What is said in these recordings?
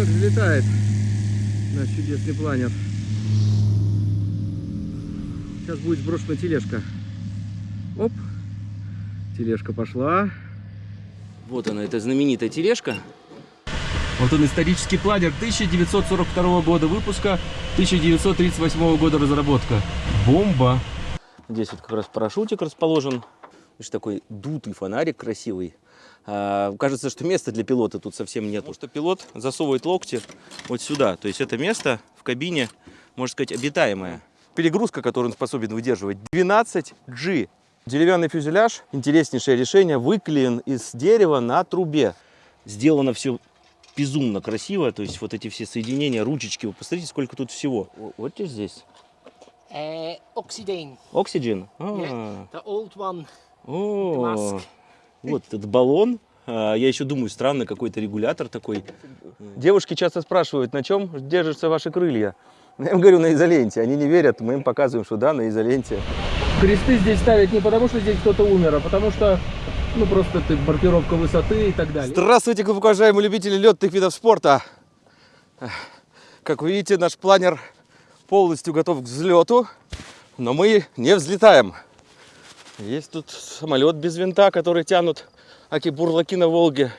как взлетает наш чудесный планер. Сейчас будет сброшена тележка. Оп, тележка пошла. Вот она, эта знаменитая тележка. Вот он, исторический планер 1942 года выпуска, 1938 года разработка. Бомба! Здесь вот как раз парашютик расположен. Видишь, такой дутый фонарик красивый. А, кажется, что места для пилота тут совсем нет. Потому что пилот засовывает локти вот сюда. То есть это место в кабине, можно сказать, обитаемое. Перегрузка, которую он способен выдерживать, 12G. Деревянный фюзеляж, интереснейшее решение, выклеен из дерева на трубе. Сделано все безумно красиво, то есть вот эти все соединения, ручечки, вы посмотрите, сколько тут всего. Вот здесь. Uh, oxidine. Oxygen? Yeah, the old one. О, Mask. вот этот баллон. А, Я еще думаю, странно, какой-то регулятор такой. Девушки часто спрашивают, на чем держатся ваши крылья? Я им говорю, на изоленте. Они не верят, мы им показываем, что да, на изоленте. Кресты здесь ставят не потому, что здесь кто-то умер, а потому что, ну, просто это маркировка высоты и так далее. Здравствуйте, уважаемые любители летных видов спорта. Как вы видите, наш планер полностью готов к взлету, но мы не взлетаем. Есть тут самолет без винта, который тянут аки бурлаки на Волге.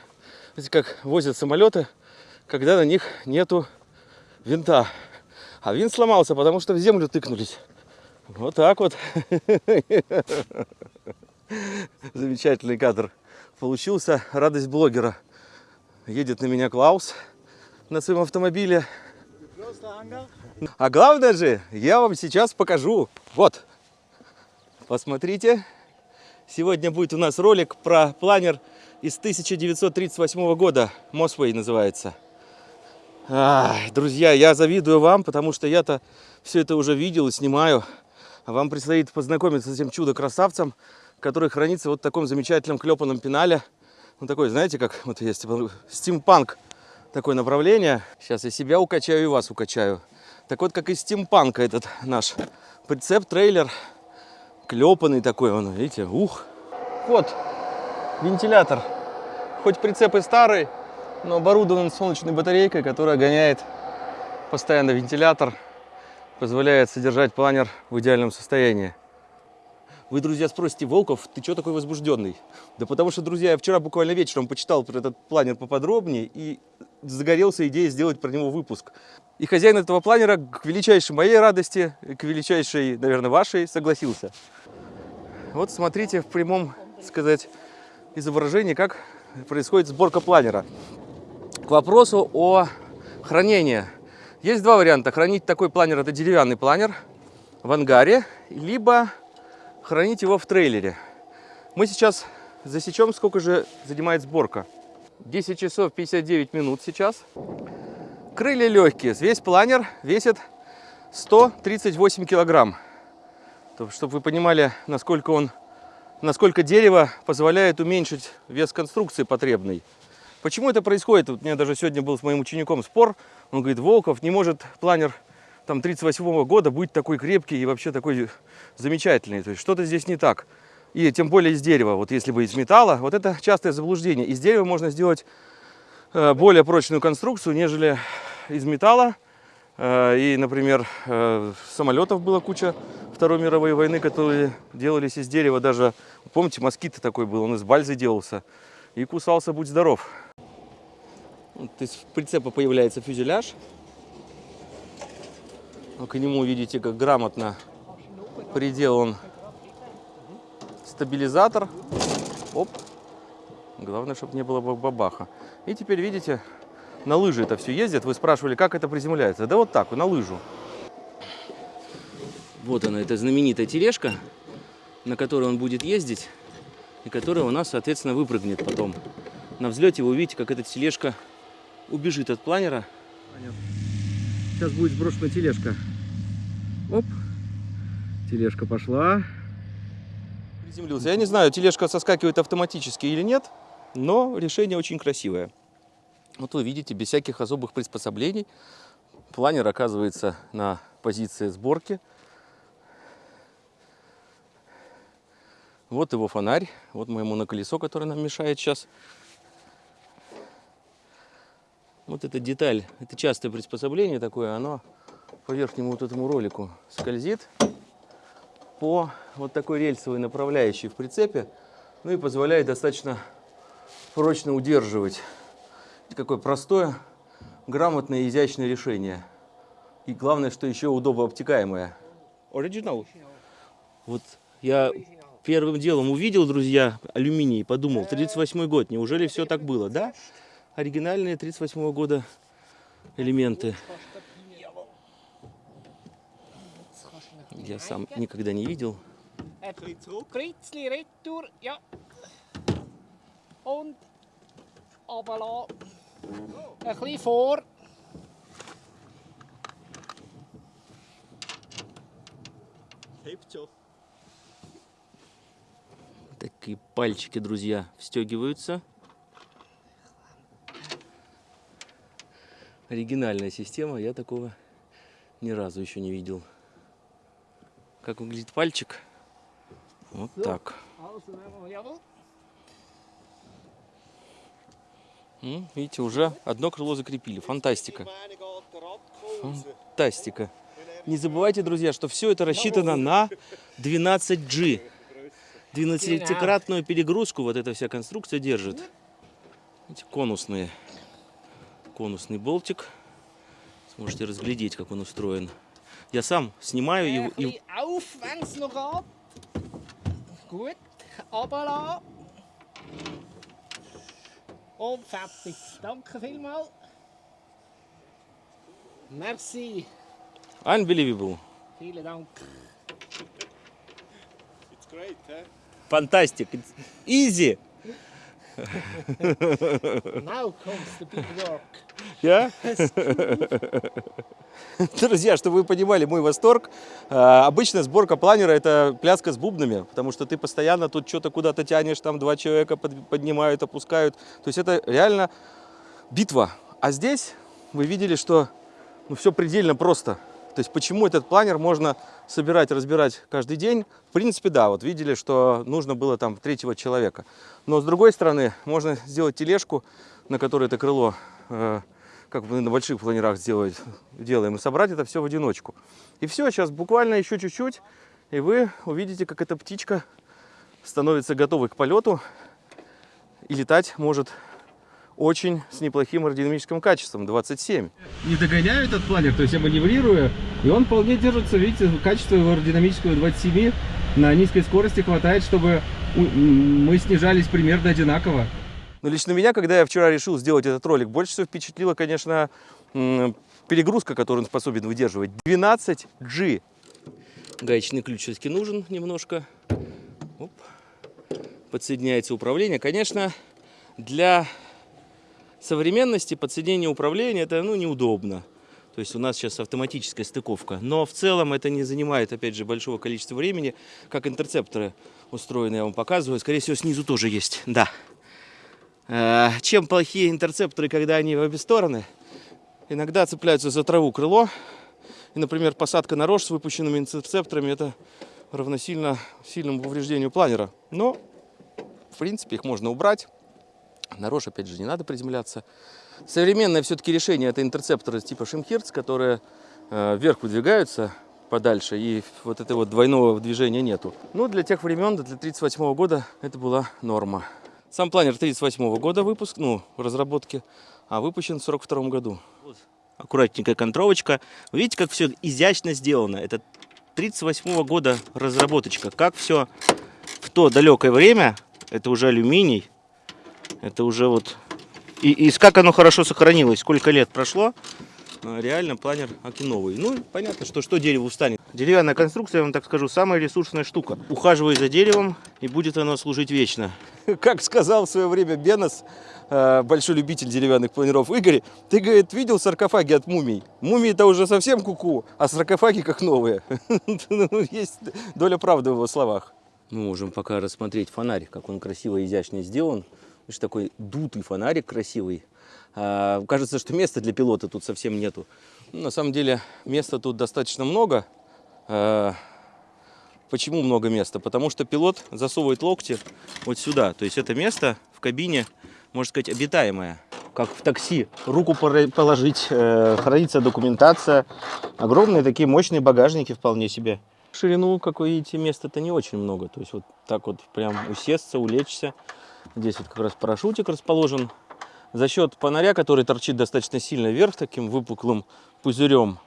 Видите, как возят самолеты, когда на них нету винта. А винт сломался, потому что в землю тыкнулись. Вот так вот. Замечательный кадр получился. Радость блогера. Едет на меня Клаус на своем автомобиле. А главное же, я вам сейчас покажу. Вот. Посмотрите. Сегодня будет у нас ролик про планер из 1938 года. Мосвей называется. Ай, друзья, я завидую вам, потому что я-то все это уже видел и снимаю. А вам предстоит познакомиться с этим чудо-красавцем, который хранится вот в таком замечательном клепанном пенале. Он такой, знаете, как вот есть стимпанк такое направление. Сейчас я себя укачаю и вас укачаю. Так вот, как из стимпанка этот наш прицеп-трейлер. Клепанный такой он, видите, ух. Вот, вентилятор. Хоть прицеп и старый, но оборудован солнечной батарейкой, которая гоняет постоянно вентилятор, позволяет содержать планер в идеальном состоянии. Вы, друзья, спросите, Волков, ты что такой возбужденный? Да потому что, друзья, я вчера буквально вечером почитал про этот планер поподробнее и загорелся идеей сделать про него выпуск. И хозяин этого планера, к величайшей моей радости, к величайшей, наверное, вашей, согласился. Вот смотрите в прямом, сказать, изображении, как происходит сборка планера. К вопросу о хранении. Есть два варианта. Хранить такой планер, это деревянный планер в ангаре, либо хранить его в трейлере. Мы сейчас засечем, сколько же занимает сборка. 10 часов 59 минут сейчас. Крылья легкие. Весь планер весит 138 килограмм. Чтобы вы понимали, насколько он, насколько дерево позволяет уменьшить вес конструкции потребный. Почему это происходит? Вот у меня даже сегодня был с моим учеником спор. Он говорит, Волков, не может планер там 38 -го года быть такой крепкий и вообще такой замечательный. То есть что-то здесь не так. И тем более из дерева. Вот если бы из металла, вот это частое заблуждение. Из дерева можно сделать э, более прочную конструкцию, нежели из металла. Э, и, например, э, самолетов была куча Второй мировой войны, которые делались из дерева. Даже, помните, москит такой был, он из бальзы делался. И кусался, будь здоров. Вот из прицепа появляется фюзеляж. К нему, видите, как грамотно приделан стабилизатор. Оп. Главное, чтобы не было бабаха. И теперь, видите, на лыжи это все ездят. Вы спрашивали, как это приземляется. Да вот так, на лыжу. Вот она, эта знаменитая тележка, на которой он будет ездить. И которая у нас, соответственно, выпрыгнет потом. На взлете вы увидите, как эта тележка убежит от планера. Сейчас будет сброшена тележка. Оп. Тележка пошла. Приземлился. Я не знаю, тележка соскакивает автоматически или нет, но решение очень красивое. Вот вы видите, без всяких особых приспособлений. Планер оказывается на позиции сборки. Вот его фонарь, вот моему на колесо, которое нам мешает сейчас. Вот эта деталь, это частое приспособление такое, оно по верхнему вот этому ролику скользит по вот такой рельсовой направляющей в прицепе, ну и позволяет достаточно прочно удерживать. Какое простое, грамотное, изящное решение. И главное, что еще удобно обтекаемое. Оригинал. Вот я первым делом увидел, друзья, алюминий подумал, 38 год, неужели все так было? Да, оригинальные 38 года элементы. Я сам никогда не видел. Ein Kritzli retour, ja. Und runterlassen. Ein bisschen vor. Такие пальчики, друзья, встегиваются. Оригинальная система, я такого ни разу еще не видел. Как выглядит пальчик? Вот так. М, Видите, уже одно крыло закрепили. Фантастика. Фантастика. Не забывайте, друзья, что все это рассчитано на 12G. 12-кратную перегрузку вот эта вся конструкция держит. Эти конусные. Конусный болтик. Сможете разглядеть, как он устроен. Я сам снимаю Ein и. Und fertig. Danke vielmals. Merci. unbelievable. Vielen Dank. It's great, eh? It's easy. Now comes the big work. Я? Друзья, чтобы вы понимали мой восторг, э, обычно сборка планера это пляска с бубнами, потому что ты постоянно тут что-то куда-то тянешь, там два человека под- поднимают, опускают. То есть это реально битва. А здесь вы видели, что ну, все предельно просто. То есть почему этот планер можно собирать, разбирать каждый день? В принципе, да, вот видели, что нужно было там третьего человека. Но с другой стороны, можно сделать тележку, на которой это крыло, э, как мы на больших планерах сделать, делаем, и собрать это все в одиночку. И все, сейчас буквально еще чуть-чуть, и вы увидите, как эта птичка становится готовой к полету и летать может очень с неплохим аэродинамическим качеством, 27. Не догоняю этот планер, то есть я маневрирую, и он вполне держится, видите, качество его аэродинамического 27 на низкой скорости хватает, чтобы мы снижались примерно одинаково. Но лично меня, когда я вчера решил сделать этот ролик, больше всего впечатлила, конечно, перегрузка, которую он способен выдерживать. 12G. Гаечный ключ все-таки нужен немножко. Оп. Подсоединяется управление. Конечно, для современности подсоединение управления это ну, неудобно. То есть у нас сейчас автоматическая стыковка. Но в целом это не занимает, опять же, большого количества времени. Как интерцепторы устроены, я вам показываю. Скорее всего, снизу тоже есть. Да. Э, Чем плохие интерцепторы, когда они в обе стороны? Иногда цепляются за траву крыло. И, например, посадка на рожь с выпущенными интерцепторами это равносильно сильному повреждению планера. Но, в принципе, их можно убрать. На рожь, опять же, не надо приземляться. Современное все-таки решение это интерцепторы типа Шимхерц, которые э, вверх выдвигаются подальше, и вот этого вот двойного движения нету. Ну, для тех времен, для 1938 года это была норма. Сам планер 1938 года выпуск, ну, разработки, а выпущен в 1942 году. Аккуратненькая контровочка. Видите, как все изящно сделано. Это 1938 года разработочка. Как все в то далекое время, это уже алюминий, это уже вот... И, и как оно хорошо сохранилось, сколько лет прошло, а, реально планер аки новый. Ну, понятно, что что дерево устанет. Деревянная конструкция, я вам так скажу, самая ресурсная штука. Ухаживай за деревом, и будет оно служить вечно. Как сказал в свое время Бенос, э, большой любитель деревянных планеров, Игорь, ты, говорит, видел саркофаги от мумий? Мумии-то уже совсем куку, а саркофаги как новые. Ну, Есть доля правды в его словах. Мы можем пока рассмотреть фонарь, как он красиво и изящно сделан. Видишь, такой дутый фонарик красивый. А, кажется, что места для пилота тут совсем нету. Ну, на самом деле места тут достаточно много. А, почему много места? Потому что пилот засовывает локти вот сюда. То есть это место в кабине, можно сказать, обитаемое. как в такси. Руку положить, э, хранится документация. Огромные такие мощные багажники вполне себе. Ширину, как вы видите, места-то не очень много. То есть вот так вот прям усесться, улечься. Здесь вот как раз парашютик расположен. За счет фонаря, который торчит достаточно сильно вверх, таким выпуклым пузырем,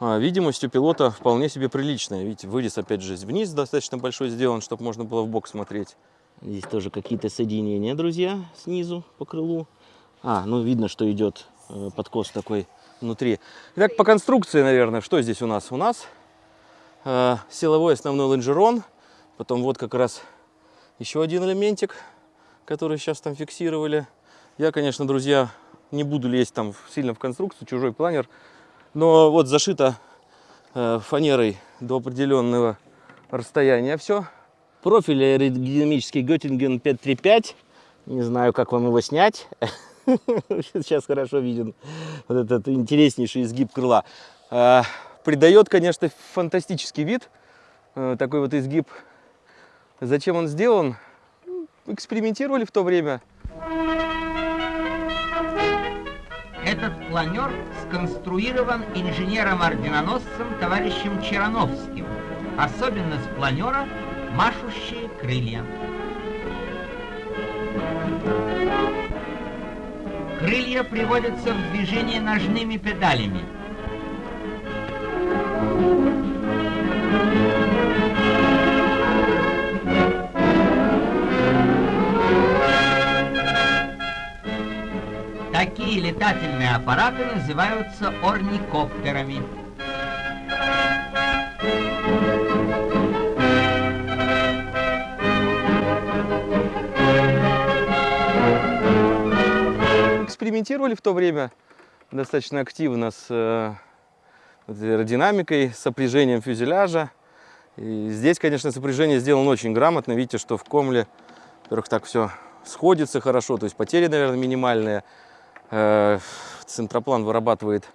а, видимость у пилота вполне себе приличная. Видите, вырез опять же вниз достаточно большой сделан, чтобы можно было в бок смотреть. Здесь тоже какие-то соединения, друзья, снизу по крылу. А, ну видно, что идет э, подкос такой внутри. Итак, по конструкции, наверное, что здесь у нас? У нас э, силовой основной лонжерон, потом вот как раз еще один элементик, который сейчас там фиксировали. Я, конечно, друзья, не буду лезть там сильно в конструкцию, чужой планер, но вот зашито э, фанерой до определенного расстояния все. Профиль аэродинамический Göttingen 535. Не знаю, как вам его снять. Сейчас хорошо виден вот этот интереснейший изгиб крыла. А, Придает, конечно, фантастический вид. э, Такой вот изгиб. Зачем он сделан? Экспериментировали в то время. Этот планер сконструирован инженером-орденоносцем товарищем Черановским. Особенность планера – машущие крылья. Крылья приводятся в движение ножными педалями. Летательные аппараты называются орникоптерами. экспериментировали в то время достаточно активно с э, аэродинамикой, сопряжением фюзеляжа. И здесь, конечно, сопряжение сделано очень грамотно. Видите, что в комле, во-первых, так все сходится хорошо, то есть потери, наверное, минимальные. Э, Центроплан вырабатывает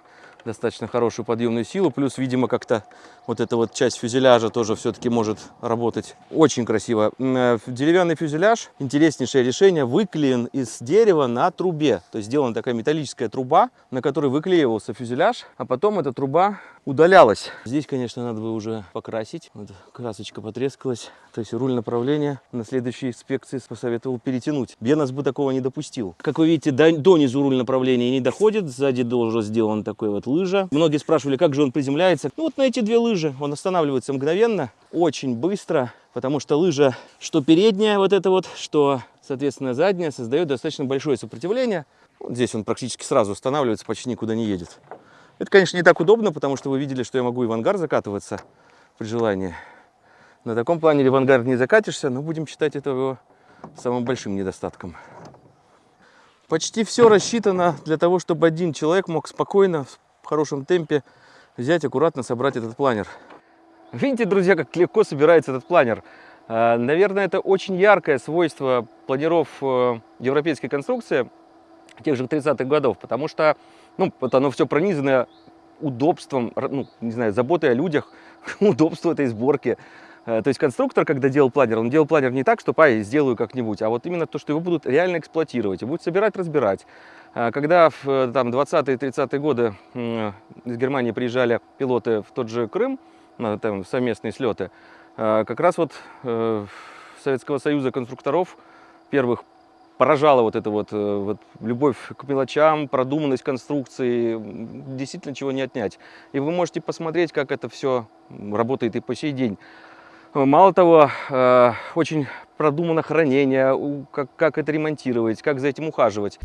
достаточно хорошую подъемную силу, плюс, видимо, как-то вот эта вот часть фюзеляжа тоже все-таки может работать очень красиво. Э, Деревянный фюзеляж, интереснейшее решение, выклеен из дерева на трубе. То есть сделана такая металлическая труба, на которой выклеивался фюзеляж, а потом эта труба удалялась. Здесь, конечно, надо бы уже покрасить. Вот красочка потрескалась. То есть руль направления на следующей инспекции посоветовал перетянуть. Бенас бы такого не допустил. Как вы видите, до, донизу руль направления не доходит. Сзади тоже сделан такой вот лыжа. Многие спрашивали, как же он приземляется. Ну вот на эти две лыжи он останавливается мгновенно, очень быстро, потому что лыжа, что передняя вот эта вот, что, соответственно, задняя, создает достаточно большое сопротивление. Вот здесь он практически сразу останавливается, почти никуда не едет. Это, конечно, не так удобно, потому что вы видели, что я могу и в ангар закатываться при желании. На таком плане в ангар не закатишься, но будем считать это его самым большим недостатком. Почти все рассчитано для того, чтобы один человек мог спокойно, в хорошем темпе взять, аккуратно собрать этот планер. Видите, друзья, как легко собирается этот планер. Э, Наверное, это очень яркое свойство планеров э, европейской конструкции тех же 30-х годов, потому что ну, вот оно все пронизано удобством, ну, не знаю, заботой о людях, удобство этой сборки. Э, То есть конструктор, когда делал планер, он делал планер не так, что ай, сделаю как-нибудь, а вот именно то, что его будут реально эксплуатировать, и будут собирать, разбирать. А Когда в э, там, 20-е 30-е годы из Германии приезжали пилоты в тот же Крым, на там, совместные слеты, э, как раз вот э, Советского Союза конструкторов первых поражала вот эта вот, э, вот любовь к мелочам, продуманность конструкции, действительно чего не отнять. И вы можете посмотреть, как это все работает и по сей день. Э, Мало того, э, очень продумано хранение, как, как это ремонтировать, как за этим ухаживать.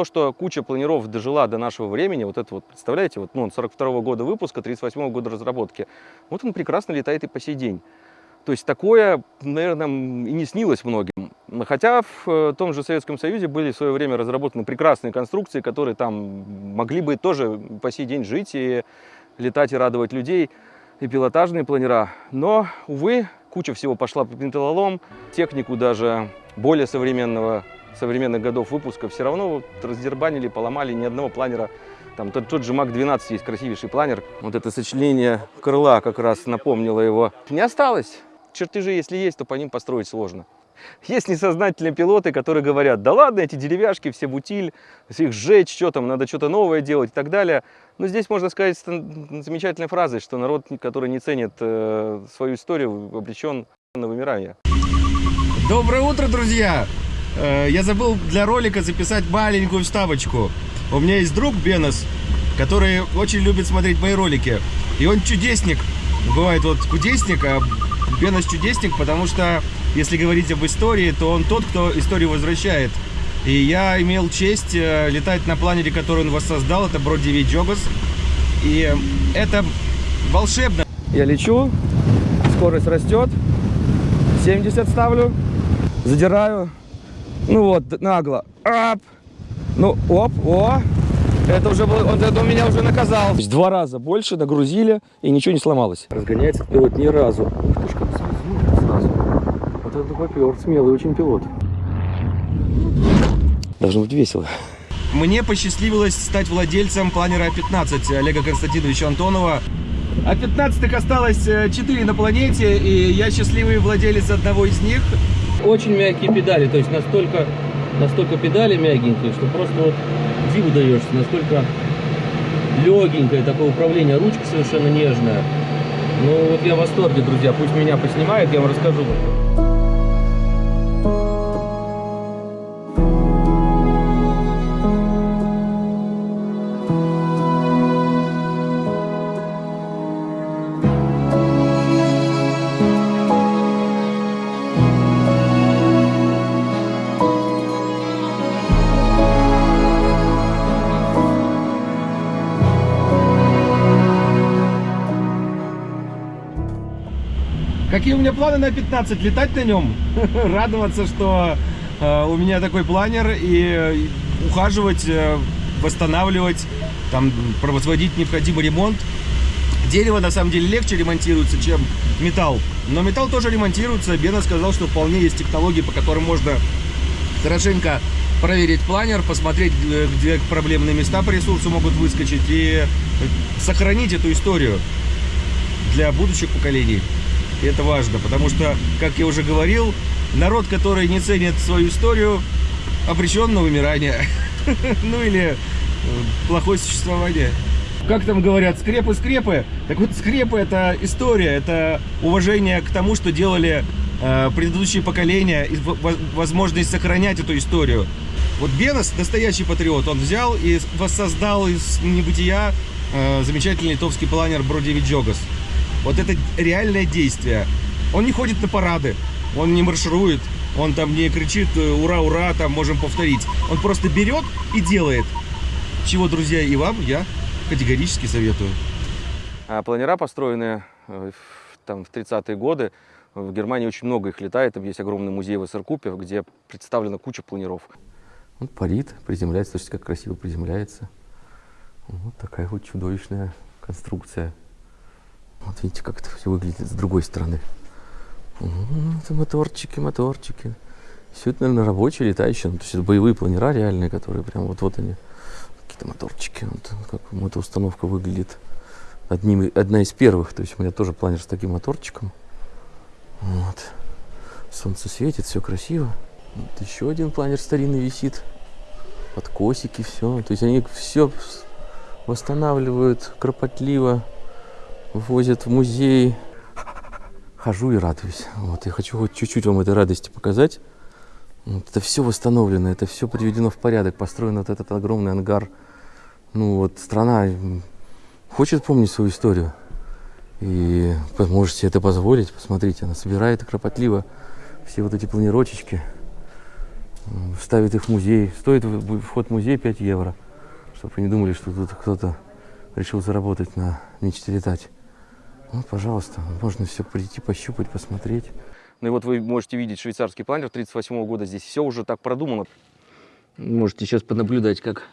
То, что куча планеров дожила до нашего времени, вот это вот, представляете, вот, ну, он 42 года выпуска, 38 года разработки, вот он прекрасно летает и по сей день. То есть такое, наверное, и не снилось многим. Хотя в э, том же Советском Союзе были в свое время разработаны прекрасные конструкции, которые там могли бы тоже по сей день жить и летать и радовать людей, и пилотажные планера. Но, увы, куча всего пошла по металлолом, технику даже более современного, современных годов выпуска все равно вот раздербанили, поломали ни одного планера. Там тот, тот же МАК-12 есть красивейший планер. Вот это сочленение крыла как раз напомнило его. Не осталось. Чертежи, если есть, то по ним построить сложно. Есть несознательные пилоты, которые говорят, да ладно, эти деревяшки, все бутиль, их сжечь, что там, надо что-то новое делать и так далее. Но здесь можно сказать замечательной фразой, что народ, который не ценит э, свою историю, обречен на вымирание. Доброе утро, друзья! Э, Я забыл для ролика записать маленькую вставочку. У меня есть друг Бенос, который очень любит смотреть мои ролики. И он чудесник. Бывает вот кудесник, а Бенос чудесник, потому что, если говорить об истории, то он тот, кто историю возвращает. И я имел честь э, летать на планере, который он воссоздал. Это Броди Виджогас. И это волшебно. Я лечу, скорость растет, 70 ставлю, задираю, ну вот, нагло, ап, ну, оп, о, это уже было, он это у меня уже наказал. То есть два раза больше нагрузили, и ничего не сломалось. Разгоняется пилот ни разу. Ух ты ж, как сразу, сразу. Вот это попер, смелый очень пилот. Должно быть весело. Мне посчастливилось стать владельцем планера А-15 Олега Константиновича Антонова. А-15 осталось 4 на планете, и я счастливый владелец одного из них. Очень мягкие педали, то есть настолько, настолько педали мягенькие, что просто вот диву даешься, насколько легенькое такое управление, ручка совершенно нежная. Ну вот я в восторге, друзья, пусть меня поснимают, я вам расскажу. Какие у меня планы на 15? Летать на нем, радоваться, что э, у меня такой планер, и э, ухаживать, э, восстанавливать, там, производить необходимый ремонт. Дерево на самом деле легче ремонтируется, чем металл. Но металл тоже ремонтируется. Бена сказал, что вполне есть технологии, по которым можно хорошенько проверить планер, посмотреть, где проблемные места по ресурсу могут выскочить и сохранить эту историю для будущих поколений. И это важно, потому что, как я уже говорил, народ, который не ценит свою историю, обречен на вымирание. Ну или э, плохое существование. Как там говорят, скрепы-скрепы. Так вот, скрепы это история, это уважение к тому, что делали э, предыдущие поколения, и возможность сохранять эту историю. Вот Бенос, настоящий патриот, он взял и воссоздал из небытия э, замечательный литовский планер Бродиви Джогас. Вот это реальное действие. Он не ходит на парады, он не марширует, он там не кричит э, «Ура, ура!», там можем повторить. Он просто берет и делает. Чего, друзья, и вам я категорически советую. А планера, построенные э, в- там, в 30-е годы, в Германии очень много их летает. Там есть огромный музей в Эссеркупе, где представлена куча планеров. Он парит, приземляется, слушайте, как красиво приземляется. Вот такая вот чудовищная конструкция. Вот видите, как это все выглядит с другой стороны. Это моторчики, моторчики. Все это, наверное, рабочие, летающие. Ну, то есть это боевые планера реальные, которые прям вот-вот они. Какие-то моторчики. Вот как эта установка выглядит. Одним, одна из первых. То есть у меня тоже планер с таким моторчиком. Вот. Солнце светит, все красиво. Вот еще один планер старинный висит. Подкосики, все. То есть они все восстанавливают кропотливо, возят в музей. Хожу и радуюсь. Вот, я хочу хоть чуть-чуть вам этой радости показать. Вот, это все восстановлено, это все приведено в порядок, построен вот этот огромный ангар. Ну вот страна хочет помнить свою историю. И можете это позволить. Посмотрите, она собирает кропотливо все вот эти планировочки. М, Ставит их в музей. Стоит вход в музей 5 евро. Чтобы вы не думали, что тут кто-то решил заработать на мечте летать. Ну, пожалуйста, можно все прийти, пощупать, посмотреть. Ну и вот вы можете видеть швейцарский планер 38 года. Здесь все уже так продумано. Можете сейчас понаблюдать, как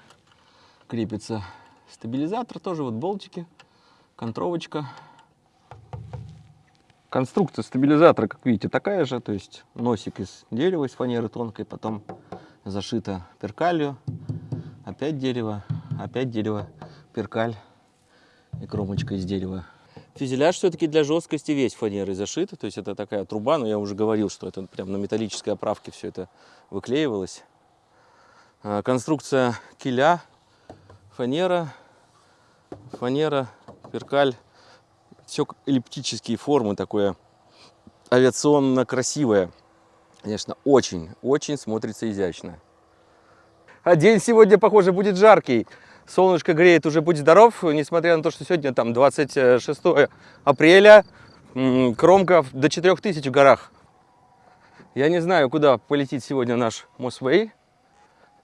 крепится стабилизатор. Тоже вот болтики, контровочка. Конструкция стабилизатора, как видите, такая же. То есть носик из дерева, из фанеры тонкой, потом зашито перкалью. Опять дерево, опять дерево, перкаль и кромочка из дерева. Фюзеляж все-таки для жесткости весь фанерой зашит. То есть это такая труба, но я уже говорил, что это прям на металлической оправке все это выклеивалось. А, Конструкция киля, фанера, фанера, перкаль. Все эллиптические формы, такое авиационно красивое. Конечно, очень, очень смотрится изящно. А день сегодня, похоже, будет жаркий. Солнышко греет, уже будь здоров, несмотря на то, что сегодня там 26 апреля, м, кромка до 4000 в горах. Я не знаю, куда полетит сегодня наш Мосвей.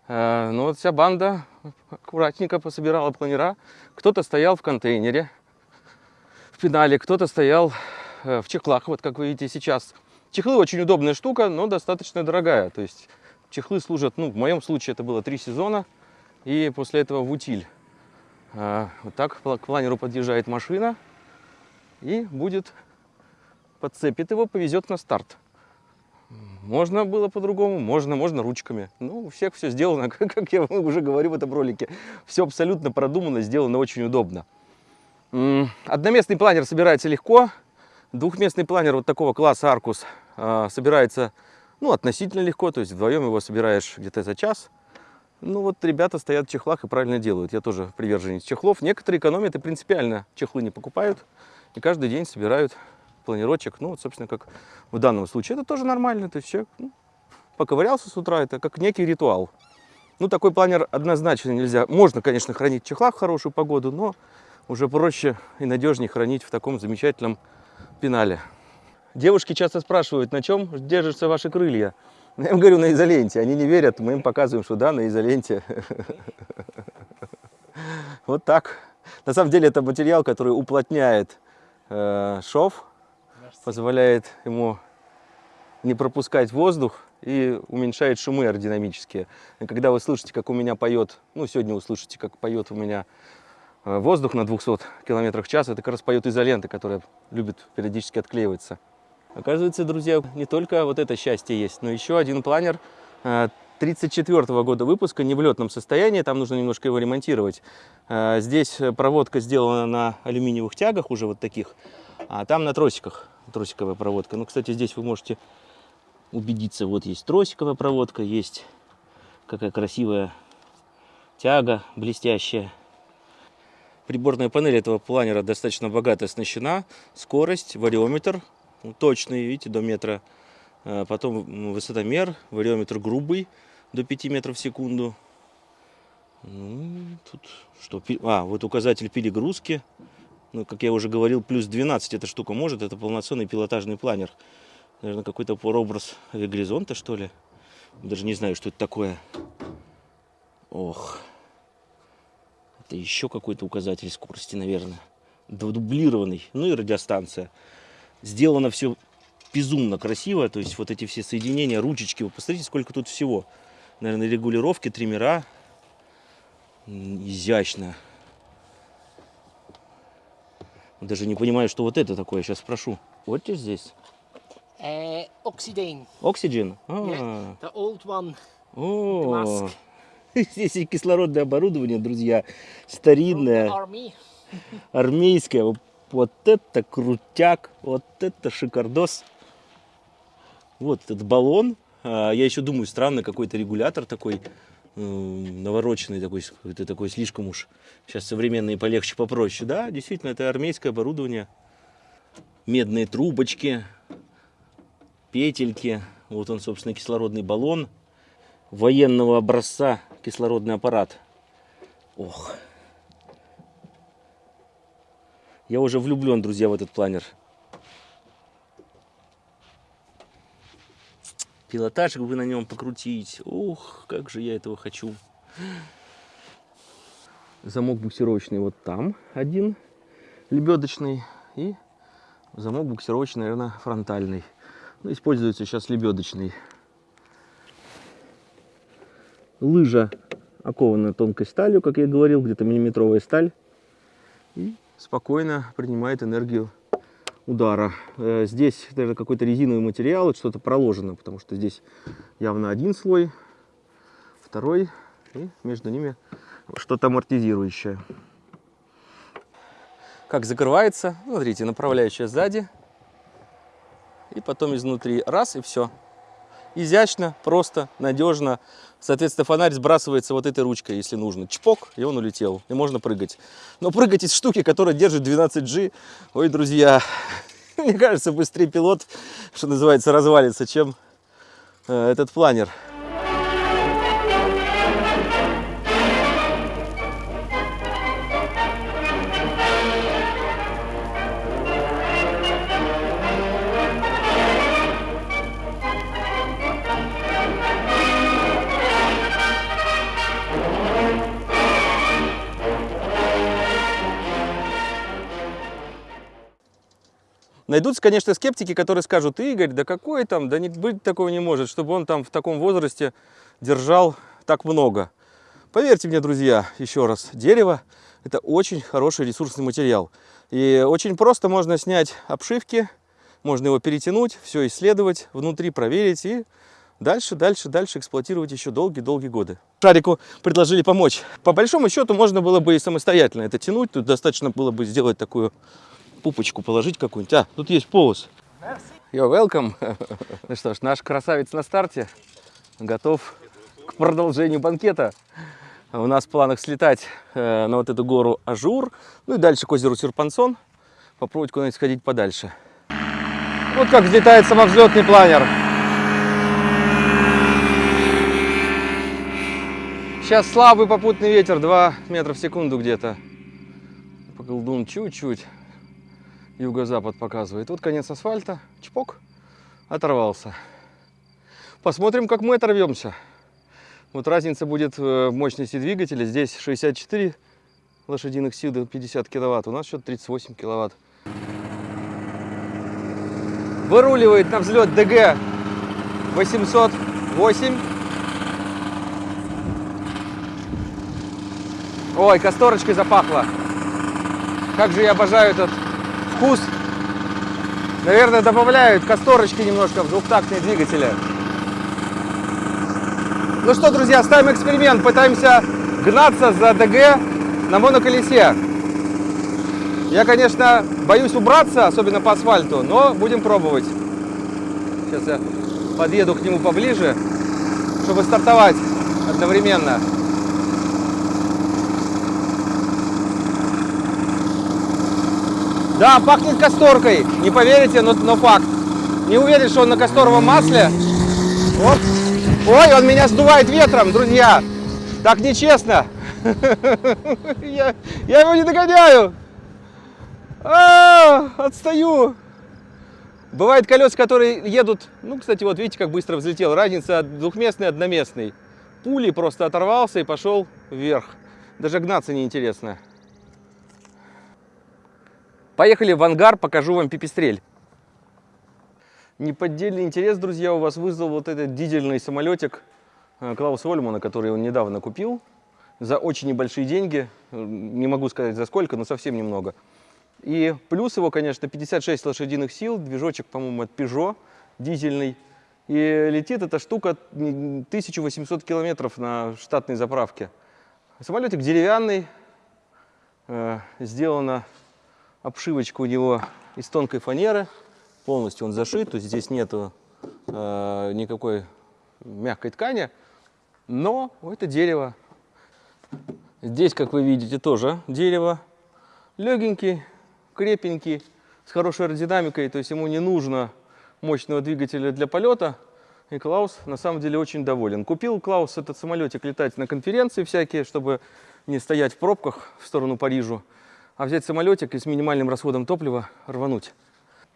Э, Но вот вся банда аккуратненько пособирала планера. Кто-то стоял в контейнере, в пенале, кто-то стоял э, в чехлах, вот как вы видите сейчас. Чехлы очень удобная штука, но достаточно дорогая. То есть чехлы служат, ну, в моем случае это было три сезона, и после этого в утиль. А, Вот так к планеру подъезжает машина и будет, подцепит его, повезет на старт. Можно было по-другому, можно, можно ручками. Ну, у всех все сделано, как как я уже говорю в этом ролике. Все абсолютно продумано, сделано очень удобно. Одноместный планер собирается легко. Двухместный планер вот такого класса Аркус а, собирается ну, относительно легко. То есть вдвоем его собираешь где-то за час. Ну вот ребята стоят в чехлах и правильно делают. Я тоже приверженец чехлов. Некоторые экономят и принципиально чехлы не покупают. И каждый день собирают планирочек. Ну вот, собственно, как в данном случае. Это тоже нормально. То есть человек ну, поковырялся с утра. Это как некий ритуал. Ну такой планер однозначно нельзя. Можно, конечно, хранить в в хорошую погоду, но уже проще и надежнее хранить в таком замечательном пенале. Девушки часто спрашивают, на чем держатся ваши крылья. Я им говорю, на изоленте. Они не верят, мы им показываем, что да, на изоленте. Вот так. На самом деле это материал, который уплотняет э, шов, позволяет ему не пропускать воздух и уменьшает шумы аэродинамические. И когда вы слышите, как у меня поет, ну сегодня услышите, как поет у меня э, воздух на 200 км в час, это как раз поет изолента, которая любит периодически отклеиваться. Оказывается, друзья, не только вот это счастье есть, но еще один планер 1934 года выпуска, не в летном состоянии, там нужно немножко его ремонтировать. Э, Здесь проводка сделана на алюминиевых тягах, уже вот таких, а там на тросиках, тросиковая проводка. Ну, кстати, здесь вы можете убедиться, вот есть тросиковая проводка, есть какая красивая тяга блестящая. Приборная панель этого планера достаточно богато оснащена. Скорость, вариометр точный, видите, до метра. Э, Потом высотомер, вариометр грубый, до 5 метров в секунду. Ну, тут что? А, вот указатель перегрузки. Ну, как я уже говорил, плюс 12 эта штука может. Это полноценный пилотажный планер. Наверное, какой-то прообраз авиагоризонта, что ли. Даже не знаю, что это такое. Ох. Это еще какой-то указатель скорости, наверное. Дублированный. Ну и радиостанция. Сделано все безумно красиво. То есть вот эти все соединения, ручечки. Вы посмотрите, сколько тут всего. Наверное, регулировки, триммера. Изящно. Даже не понимаю, что вот это такое. Сейчас спрошу. Вот здесь? Uh, Oxidane. Oxygen? А, Yeah, the old one. О, здесь и кислородное оборудование, друзья, старинное, армейское. Вот- это крутяк, вот это шикардос. Вот этот баллон. А, Я еще думаю, странно, какой-то регулятор такой навороченный такой, это такой слишком уж. Сейчас современные полегче, попроще. Да, действительно, это армейское оборудование. Медные трубочки, петельки. Вот он, собственно, кислородный баллон военного образца кислородный аппарат. Ох. Я уже влюблен, друзья, в этот планер. Пилотажик бы на нем покрутить. Ух, как же я этого хочу. Замок буксировочный вот там один, лебедочный. И замок буксировочный, наверное, фронтальный. Ну, используется сейчас лебедочный. Лыжа окована тонкой сталью, как я говорил, где-то миллиметровая сталь. И спокойно принимает энергию удара. Э, Здесь даже какой-то резиновый материал, что-то проложено, потому что здесь явно один слой, второй, и между ними что-то амортизирующее. Как закрывается, смотрите, направляющая сзади, и потом изнутри раз, и все. Изящно, просто, надежно. Соответственно, фонарь сбрасывается вот этой ручкой, если нужно. Чпок, и он улетел. И можно прыгать. Но прыгать из штуки, которая держит 12G, ой, друзья, мне кажется, быстрее пилот, что называется, развалится, чем э, этот планер. Найдутся, конечно, скептики, которые скажут, Игорь, да какой там, да не быть такого не может, чтобы он там в таком возрасте держал так много. Поверьте мне, друзья, еще раз, дерево – это очень хороший ресурсный материал. И очень просто можно снять обшивки, можно его перетянуть, все исследовать, внутри проверить и дальше, дальше, дальше эксплуатировать еще долгие-долгие годы. Шарику предложили помочь. По большому счету можно было бы и самостоятельно это тянуть, тут достаточно было бы сделать такую пупочку положить какую-нибудь. А, тут есть полос. You're welcome. ну что ж, наш красавец на старте. Готов к продолжению банкета. У нас в планах слетать э, на вот эту гору Ажур. Ну и дальше к озеру Серр-Понсон. Попробовать куда-нибудь сходить подальше. Вот как взлетает самовзлетный планер. Сейчас слабый попутный ветер, 2 метра в секунду где-то. Поколдун чуть-чуть юго-запад показывает. Вот конец асфальта, чпок, оторвался. Посмотрим, как мы оторвемся. Вот разница будет в мощности двигателя. Здесь 64 лошадиных сил до 50 киловатт. У нас что-то 38 киловатт. Выруливает на взлет ДГ 808. Ой, касторочкой запахло. Как же я обожаю этот вкус. Наверное, добавляют касторочки немножко в двухтактные двигатели. Ну что, друзья, ставим эксперимент. Пытаемся гнаться за ДГ на моноколесе. Я, конечно, боюсь убраться, особенно по асфальту, но будем пробовать. Сейчас я подъеду к нему поближе, чтобы стартовать одновременно. Да, пахнет касторкой. Не поверите, но, но факт. Не уверен, что он на касторовом масле. Оп. Ой, он меня сдувает ветром, друзья. Так нечестно. Я, я его не догоняю. А, отстаю. Бывают колеса, которые едут... Ну, кстати, вот видите, как быстро взлетел. Разница от двухместной одноместной. Пули просто оторвался и пошел вверх. Даже гнаться неинтересно. Поехали в ангар, покажу вам пипистрель. Неподдельный интерес, друзья, у вас вызвал вот этот дизельный самолетик э, Клауса Ольмана, который он недавно купил за очень небольшие деньги. Не могу сказать за сколько, но совсем немного. И плюс его, конечно, 56 лошадиных сил, движочек, по-моему, от Peugeot, дизельный. И летит эта штука 1800 километров на штатной заправке. Самолетик деревянный, э, сделано Обшивочка у него из тонкой фанеры. Полностью он зашит, то есть здесь нету э, никакой мягкой ткани. Но это дерево. Здесь, как вы видите, тоже дерево. Легенький, крепенький, с хорошей аэродинамикой. То есть ему не нужно мощного двигателя для полета. И Клаус на самом деле очень доволен. Купил Клаус этот самолетик летать на конференции всякие, чтобы не стоять в пробках в сторону Парижа а взять самолетик и с минимальным расходом топлива рвануть.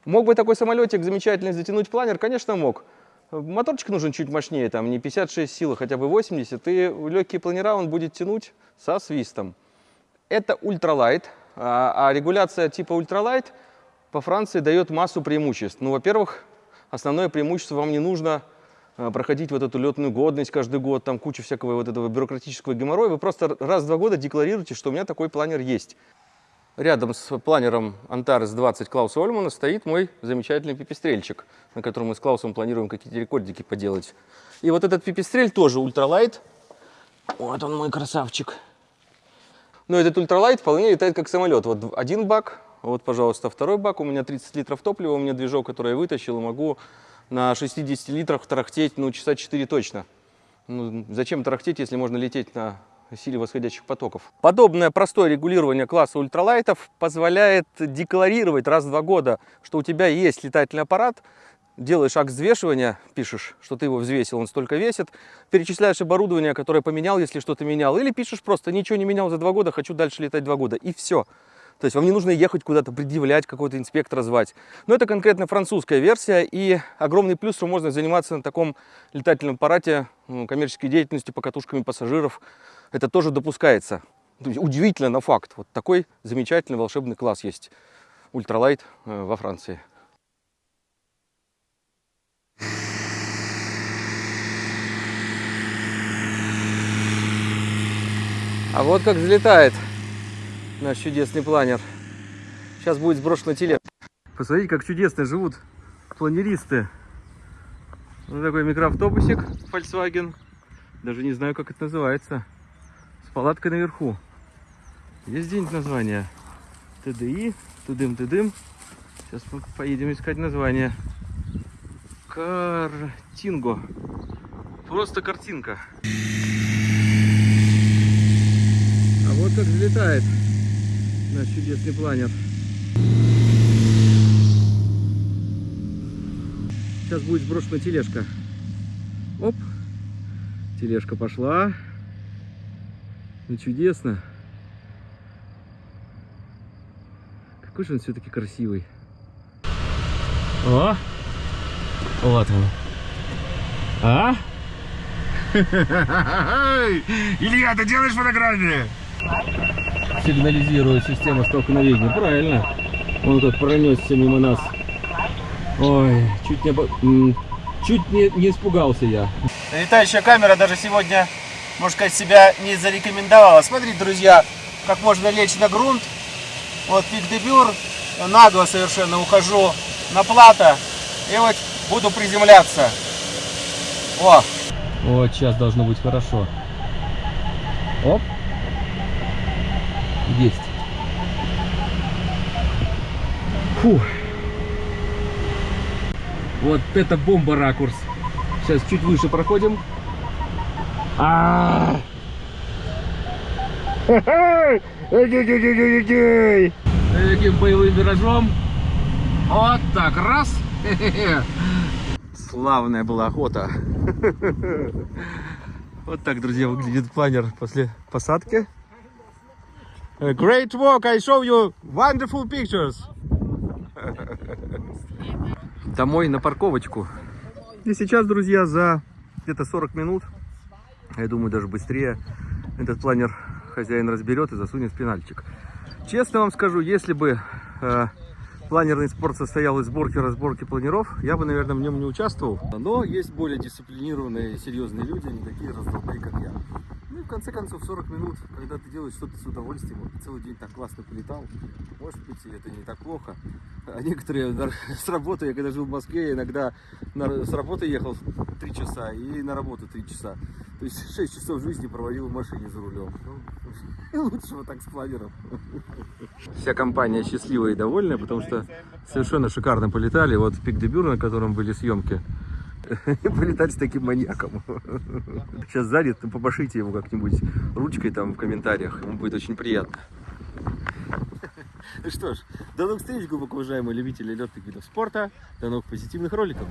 Мог бы такой самолетик замечательно затянуть планер? Конечно, мог. Моторчик нужен чуть мощнее, там не 56 сил, а хотя бы 80, и легкие планера он будет тянуть со свистом. Это ультралайт, а, а регуляция типа ультралайт по Франции дает массу преимуществ. Ну, во-первых, основное преимущество вам не нужно а, проходить вот эту летную годность каждый год, там куча всякого вот этого бюрократического геморроя. Вы просто раз в два года декларируете, что у меня такой планер есть. Рядом с планером Antares 20 Клауса Ольмана стоит мой замечательный пипистрельчик, на котором мы с Клаусом планируем какие-то рекордики поделать. И вот этот пипистрель тоже ультралайт. Вот он мой красавчик. Но этот ультралайт вполне летает как самолет. Вот один бак, вот, пожалуйста, второй бак. У меня 30 литров топлива, у меня движок, который я вытащил, и могу на 60 литрах тарахтеть, ну, часа 4 точно. Ну, зачем тарахтеть, если можно лететь на силе восходящих потоков. Подобное простое регулирование класса ультралайтов позволяет декларировать раз в два года, что у тебя есть летательный аппарат, делаешь акт взвешивания, пишешь, что ты его взвесил, он столько весит, перечисляешь оборудование, которое поменял, если что-то менял, или пишешь просто, ничего не менял за два года, хочу дальше летать два года, и все. То есть вам не нужно ехать куда-то, предъявлять, какого-то инспектора звать. Но это конкретно французская версия, и огромный плюс, что можно заниматься на таком летательном аппарате ну, коммерческой деятельностью, покатушками пассажиров. Это тоже допускается. То есть удивительно, но факт. Вот такой замечательный волшебный класс есть. Ультралайт э, во Франции. А вот как взлетает наш чудесный планер. Сейчас будет сброшен на телег. Посмотрите, как чудесно живут планеристы. Вот такой микроавтобусик Volkswagen. Даже не знаю, как это называется. С палаткой наверху. Есть где-нибудь название? ТДИ, тудым-тудым. Сейчас мы поедем искать название. Картинго. Просто картинка. А вот как взлетает наш чудесный планер. Сейчас будет сброшена тележка. Оп. Тележка пошла. Ну чудесно. Какой же он все-таки красивый. О! Вот он. А? Илья, ты делаешь фотографии? Сигнализирует система столкновения. Правильно. Он тут пронесся мимо нас. Ой, чуть не, чуть не, не испугался я. Летающая камера даже сегодня, можно сказать, себя не зарекомендовала. Смотрите, друзья, как можно лечь на грунт. Вот пик дебюр, нагло совершенно ухожу на плато. И вот буду приземляться. О! Вот сейчас должно быть хорошо. Оп. Есть. Фу. Вот это бомба ракурс. Сейчас чуть выше проходим. А. Таким боевым виражом. Вот так, раз. Славная была охота. Вот так, друзья, выглядит планер после посадки. A Great work, I show you wonderful pictures. Домой на парковочку. И сейчас, друзья, за где-то 40 минут, я думаю, даже быстрее, этот планер хозяин разберет и засунет в пенальчик. Честно вам скажу, если бы э, планерный спорт состоял из сборки разборки планеров, я бы, наверное, в нем не участвовал. Но есть более дисциплинированные серьезные люди, не такие раздолбай, как я. В конце концов 40 минут, когда ты делаешь что-то с удовольствием, вот целый день так классно полетал, может быть это не так плохо. А некоторые с работы, я когда жил в Москве, я иногда на- с работы ехал 3 часа и на работу 3 часа. То есть 6 часов жизни проводил в машине за рулем. Ну, вот так с планером. Вся компания счастливая и довольная, потому что совершенно шикарно полетали. Вот пик дебюр, на котором были съемки. Полетать с таким маньяком. Сейчас занят, ну, побашите его как-нибудь ручкой там в комментариях. Ему будет очень приятно. Ну что ж, до новых встреч, глубоко уважаемые любители летных видов спорта. До новых позитивных роликов.